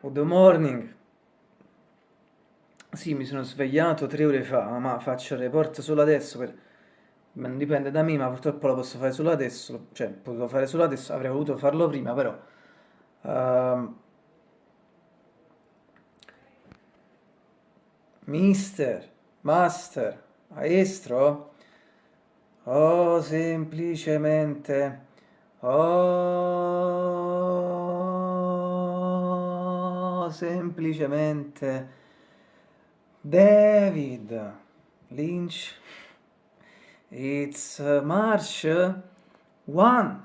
Good morning. Sì, mi sono svegliato tre ore fa, ma faccio il report solo adesso, per... non dipende da me, ma purtroppo lo posso fare solo adesso, cioè, potevo fare solo adesso, avrei voluto farlo prima, però... Uh... Mister, Master, Maestro, oh, semplicemente, oh, semplicemente... David Lynch. It's March 1,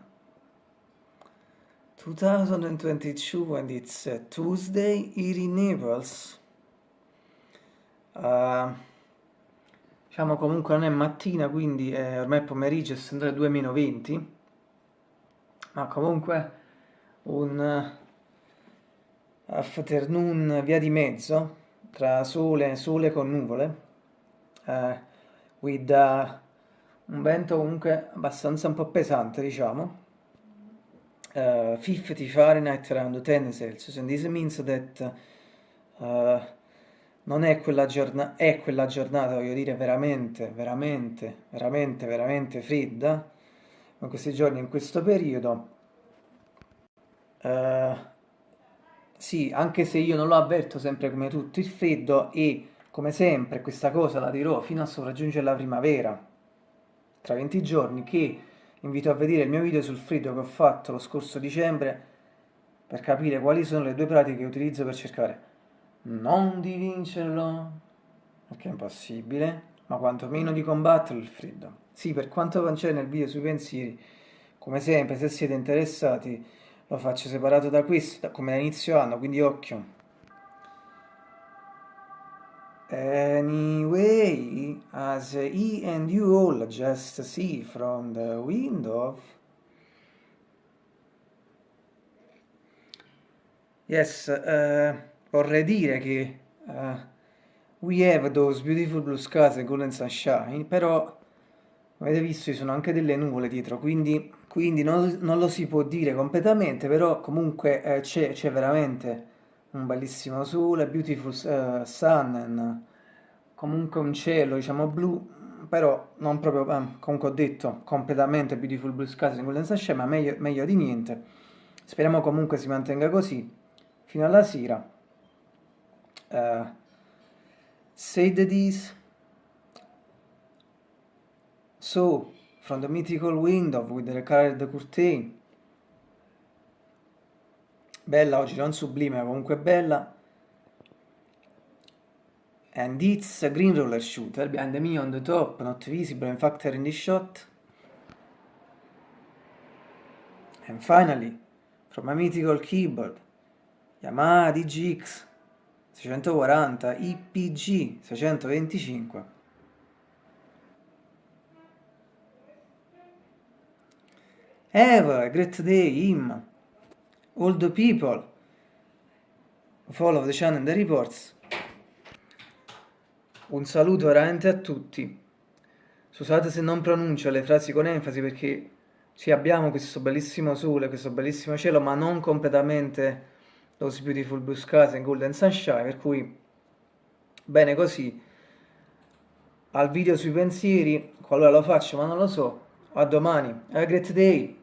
2022 and it's uh, Tuesday here in Naples. Uh, diciamo comunque non è mattina, quindi è ormai pomeriggio, essendo le 2 meno 20. Ma comunque un afternoon via di mezzo tra sole, sole con nuvole, eh, with uh, un vento comunque abbastanza un po' pesante, diciamo, uh, 50 Fahrenheit around 10 Celsius, and this means that uh, non è quella, giornata, è quella giornata, voglio dire, veramente, veramente, veramente, veramente fredda, in questi giorni, in questo periodo, uh, sì, anche se io non lo avverto sempre come tutto il freddo e come sempre questa cosa la dirò fino a sopraggiungere la primavera, tra 20 giorni, che invito a vedere il mio video sul freddo che ho fatto lo scorso dicembre per capire quali sono le due pratiche che utilizzo per cercare non di vincerlo, perché è impossibile, ma quantomeno di combatterlo il freddo. Sì, per quanto concerne il video sui pensieri, come sempre, se siete interessati, lo faccio separato da questo come da inizio anno quindi occhio. Anyway as he and you all just see from the window yes uh, vorrei dire che uh, we have those beautiful blue skies and golden sunshine però avete visto ci sono anche delle nuvole dietro quindi quindi non, non, lo si può dire completamente, però comunque eh, c'è, veramente un bellissimo sole, beautiful uh, sun, and, comunque un cielo diciamo blu, però non proprio, eh, comunque ho detto, completamente beautiful blue skies in Golden Sunshine, ma meglio, meglio di niente. Speriamo comunque si mantenga così fino alla sera. Uh, say the this. So, from the mythical window with the colored curtain. Bella oggi, non sublime, ma comunque bella. And it's a green roller shooter behind me on the top, not visible in factor in the shot. And finally, from a mythical keyboard, Yamaha DGX 640 IPG 625. Have a great day, him. All the people. Follow the channel and the reports. Un saluto veramente a tutti. Scusate se non pronuncio le frasi con enfasi perché sì, abbiamo questo bellissimo sole, questo bellissimo cielo, ma non completamente those beautiful blue skies and golden sunshine, per cui bene così. Al video sui pensieri, qualora lo faccio ma non lo so, a domani, have a great day!